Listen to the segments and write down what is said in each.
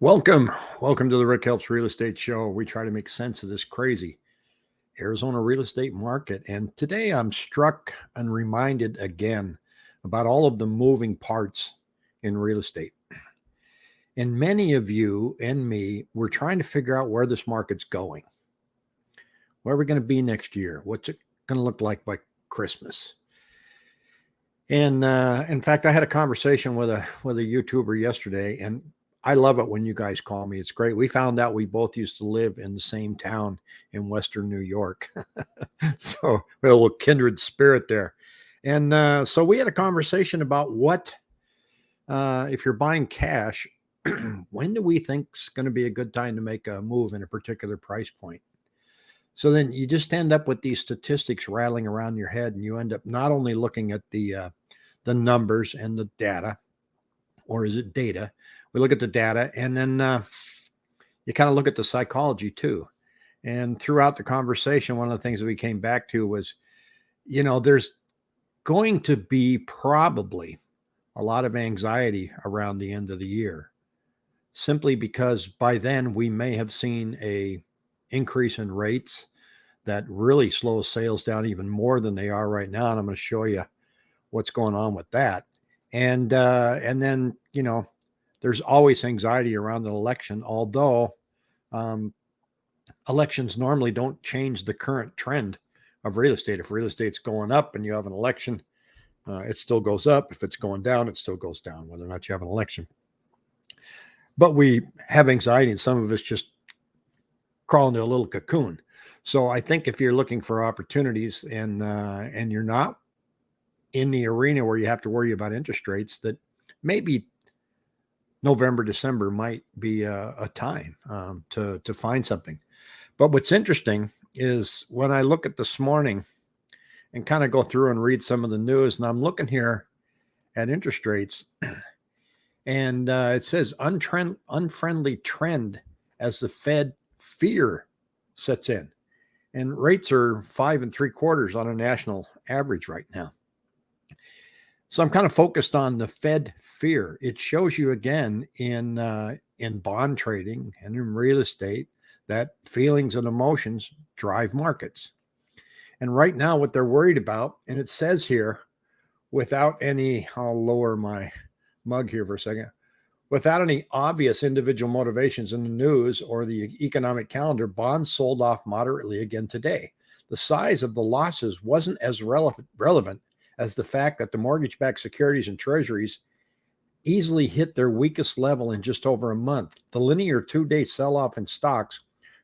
Welcome. Welcome to the Rick Helps Real Estate Show. We try to make sense of this crazy Arizona real estate market. And today I'm struck and reminded again about all of the moving parts in real estate. And many of you and me, we're trying to figure out where this market's going. Where are we going to be next year? What's it going to look like by Christmas? And uh, in fact, I had a conversation with a with a YouTuber yesterday, and I love it when you guys call me. It's great. We found out we both used to live in the same town in Western New York. so a little kindred spirit there. And uh, so we had a conversation about what, uh, if you're buying cash, when do we think going to be a good time to make a move in a particular price point? So then you just end up with these statistics rattling around your head, and you end up not only looking at the uh, the numbers and the data, or is it data, we look at the data and then uh, you kind of look at the psychology too. And throughout the conversation, one of the things that we came back to was, you know, there's going to be probably a lot of anxiety around the end of the year simply because by then we may have seen a increase in rates that really slows sales down even more than they are right now and i'm going to show you what's going on with that and uh and then you know there's always anxiety around an election, although um, elections normally don't change the current trend of real estate. If real estate's going up and you have an election, uh, it still goes up. If it's going down, it still goes down, whether or not you have an election. But we have anxiety, and some of us just crawl into a little cocoon. So I think if you're looking for opportunities and uh, and you're not in the arena where you have to worry about interest rates, that maybe November, December might be a, a time um, to to find something. But what's interesting is when I look at this morning and kind of go through and read some of the news, and I'm looking here at interest rates, and uh, it says untrend, unfriendly trend as the Fed fear sets in, and rates are five and three quarters on a national average right now. So I'm kind of focused on the Fed fear. It shows you again in uh, in bond trading and in real estate that feelings and emotions drive markets. And right now, what they're worried about, and it says here, without any, I'll lower my mug here for a second, without any obvious individual motivations in the news or the economic calendar, bonds sold off moderately again today. The size of the losses wasn't as relevant, relevant as the fact that the mortgage backed securities and treasuries easily hit their weakest level in just over a month. The linear two day sell off in stocks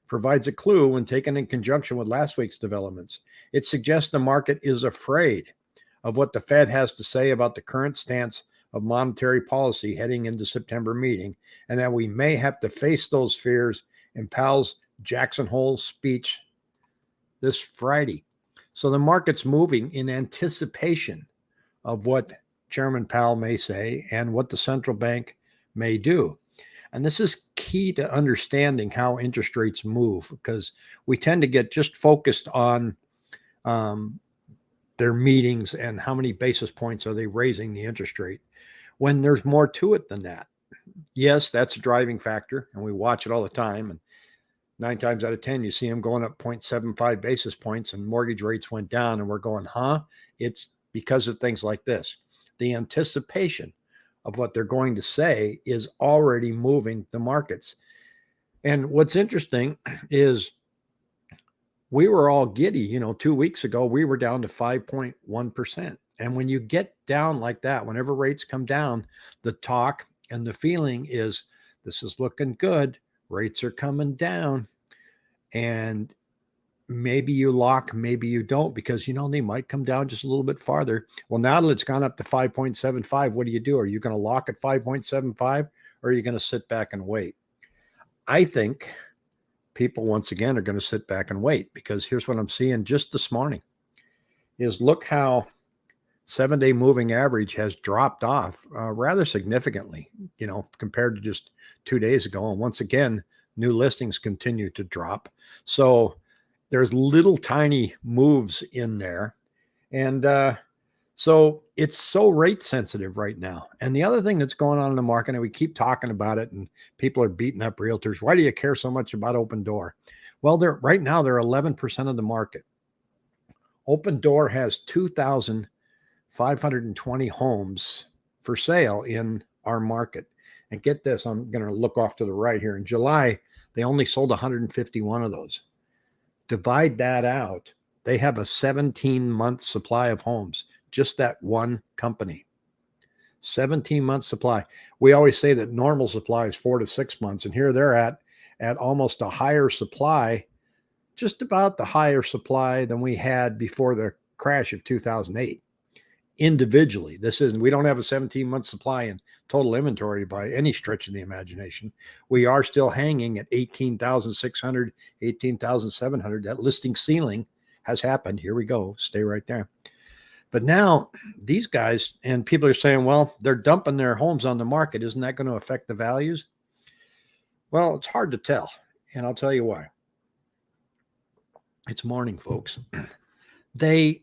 provides a clue when taken in conjunction with last week's developments. It suggests the market is afraid of what the Fed has to say about the current stance of monetary policy heading into September meeting, and that we may have to face those fears in Powell's Jackson Hole speech this Friday. So the market's moving in anticipation of what Chairman Powell may say and what the central bank may do. And this is key to understanding how interest rates move because we tend to get just focused on um, their meetings and how many basis points are they raising the interest rate when there's more to it than that. Yes, that's a driving factor, and we watch it all the time. And nine times out of 10, you see them going up 0.75 basis points and mortgage rates went down. And we're going, huh? It's because of things like this. The anticipation of what they're going to say is already moving the markets. And what's interesting is we were all giddy, you know, two weeks ago, we were down to 5.1%. And when you get down like that, whenever rates come down, the talk and the feeling is this is looking good rates are coming down and maybe you lock maybe you don't because you know they might come down just a little bit farther. Well now that it's gone up to 5.75 what do you do? Are you going to lock at 5.75 or are you going to sit back and wait? I think people once again are going to sit back and wait because here's what i'm seeing just this morning is look how seven day moving average has dropped off uh, rather significantly, you know, compared to just two days ago. And once again, new listings continue to drop. So there's little tiny moves in there. And uh, So it's so rate sensitive right now. And the other thing that's going on in the market, and we keep talking about it, and people are beating up realtors. Why do you care so much about Opendoor? Well, they're right now they're 11% of the market. Opendoor has 2,520 homes for sale in our market. And get this, I'm going to look off to the right here. In July, they only sold 151 of those. Divide that out. They have a 17 month supply of homes just that one company. 17 month supply. We always say that normal supply is four to six months, and here they're at at almost a higher supply, just about the higher supply than we had before the crash of 2008. Individually, this isn't, we don't have a 17 month supply in total inventory by any stretch of the imagination. We are still hanging at 18,600, 18,700. That listing ceiling has happened. Here we go. Stay right there. But now these guys and people are saying, well, they're dumping their homes on the market. Isn't that going to affect the values? Well, it's hard to tell. And I'll tell you why. It's morning, folks. They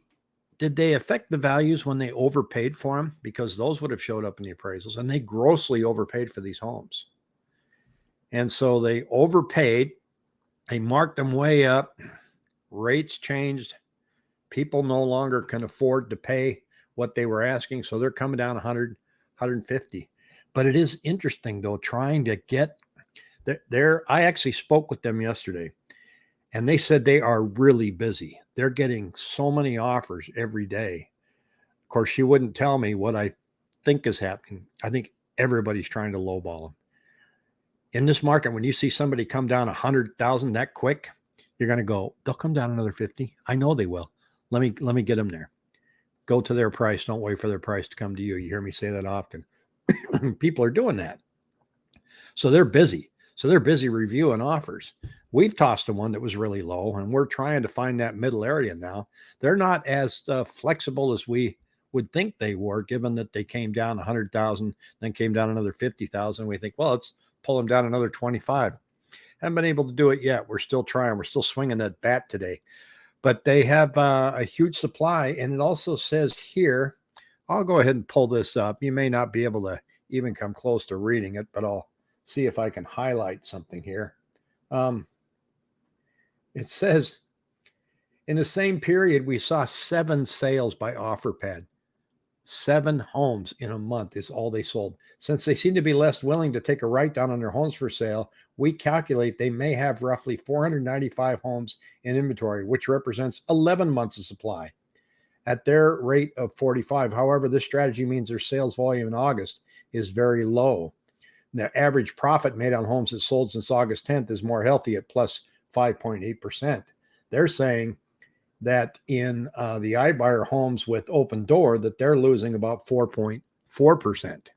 did they affect the values when they overpaid for them? Because those would have showed up in the appraisals and they grossly overpaid for these homes. And so they overpaid, they marked them way up, rates changed, people no longer can afford to pay what they were asking. So they're coming down 100, 150. But it is interesting though, trying to get there. I actually spoke with them yesterday and they said they are really busy. They're getting so many offers every day. Of course, she wouldn't tell me what I think is happening. I think everybody's trying to lowball them. In this market, when you see somebody come down a hundred thousand that quick, you're going to go, they'll come down another 50. I know they will. Let me let me get them there. Go to their price. Don't wait for their price to come to you. You hear me say that often. People are doing that. So they're busy. So they're busy reviewing offers. We've tossed them one that was really low, and we're trying to find that middle area now. They're not as uh, flexible as we would think they were, given that they came down 100,000, then came down another 50,000. We think, well, let's pull them down another 25. Haven't been able to do it yet. We're still trying. We're still swinging that bat today but they have uh, a huge supply. And it also says here, I'll go ahead and pull this up. You may not be able to even come close to reading it, but I'll see if I can highlight something here. Um, it says in the same period, we saw seven sales by OfferPad. Seven homes in a month is all they sold. Since they seem to be less willing to take a write down on their homes for sale, we calculate they may have roughly 495 homes in inventory, which represents 11 months of supply at their rate of 45. However, this strategy means their sales volume in August is very low. The average profit made on homes that sold since August 10th is more healthy at plus 5.8%. They're saying that in uh, the iBuyer homes with Opendoor that they're losing about 4.4%.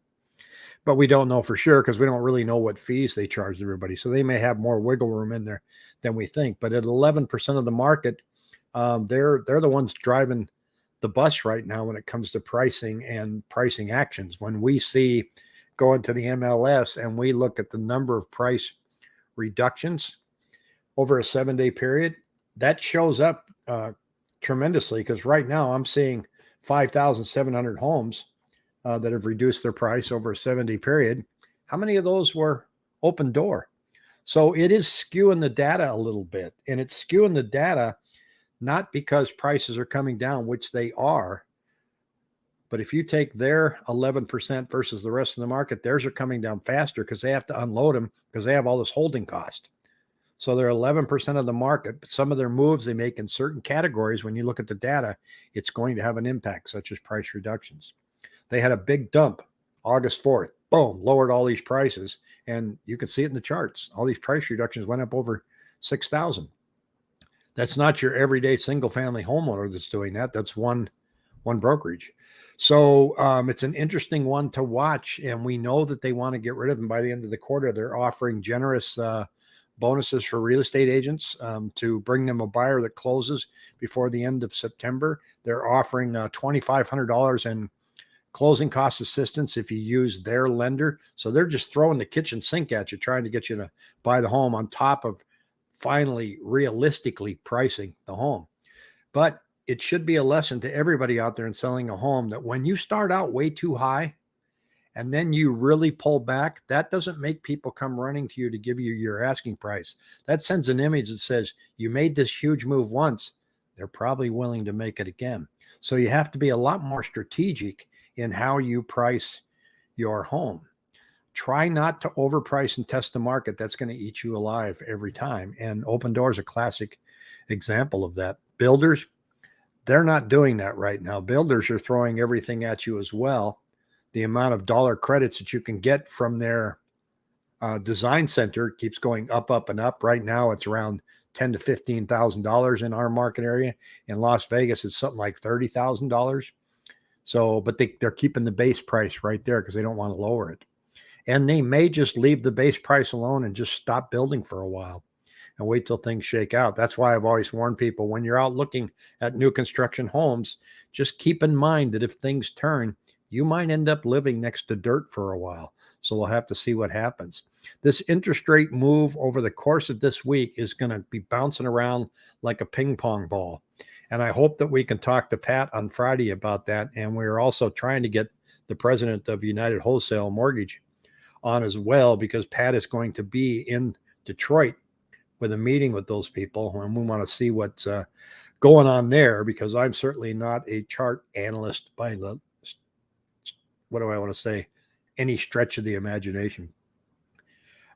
But we don't know for sure because we don't really know what fees they charge everybody. So they may have more wiggle room in there than we think. But at 11% of the market, um, they're they're the ones driving the bus right now when it comes to pricing and pricing actions. When we see going to the MLS and we look at the number of price reductions over a seven day period, that shows up uh, tremendously because right now I'm seeing 5,700 homes uh, that have reduced their price over a 70 period. How many of those were Opendoor? So it is skewing the data a little bit and it's skewing the data not because prices are coming down, which they are, but if you take their 11% versus the rest of the market, theirs are coming down faster because they have to unload them because they have all this holding cost. So they're 11% of the market, but some of their moves they make in certain categories, when you look at the data, it's going to have an impact, such as price reductions. They had a big dump August 4th, boom, lowered all these prices. And you can see it in the charts. All these price reductions went up over 6,000. That's not your everyday single family homeowner that's doing that. That's one, one brokerage. So um, it's an interesting one to watch. And we know that they want to get rid of them by the end of the quarter. They're offering generous uh, bonuses for real estate agents um, to bring them a buyer that closes before the end of September. They're offering uh, $2,500 in closing cost assistance if you use their lender. So they're just throwing the kitchen sink at you, trying to get you to buy the home on top of finally realistically pricing the home. But it should be a lesson to everybody out there in selling a home that when you start out way too high and then you really pull back, that doesn't make people come running to you to give you your asking price. That sends an image that says you made this huge move once, they're probably willing to make it again. So you have to be a lot more strategic in how you price your home. Try not to overprice and test the market. That's going to eat you alive every time. And Opendoor is a classic example of that. Builders, they're not doing that right now. Builders are throwing everything at you as well. The amount of dollar credits that you can get from their uh, design center keeps going up, up, and up. Right now, it's around ten to fifteen thousand dollars in our market area. In Las Vegas, it's something like thirty thousand dollars. So, but they, they're keeping the base price right there because they don't want to lower it. And they may just leave the base price alone and just stop building for a while and wait till things shake out. That's why I've always warned people when you're out looking at new construction homes, just keep in mind that if things turn, you might end up living next to dirt for a while. So we'll have to see what happens. This interest rate move over the course of this week is going to be bouncing around like a ping pong ball. And I hope that we can talk to Pat on Friday about that. And we're also trying to get the president of United Wholesale Mortgage on as well, because Pat is going to be in Detroit with a meeting with those people. And we want to see what's uh, going on there because I'm certainly not a chart analyst by the, what do I want to say, any stretch of the imagination.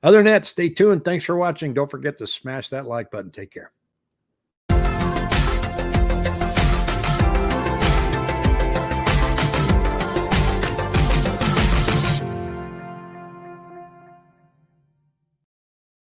Other than that, stay tuned. Thanks for watching. Don't forget to smash that like button. Take care.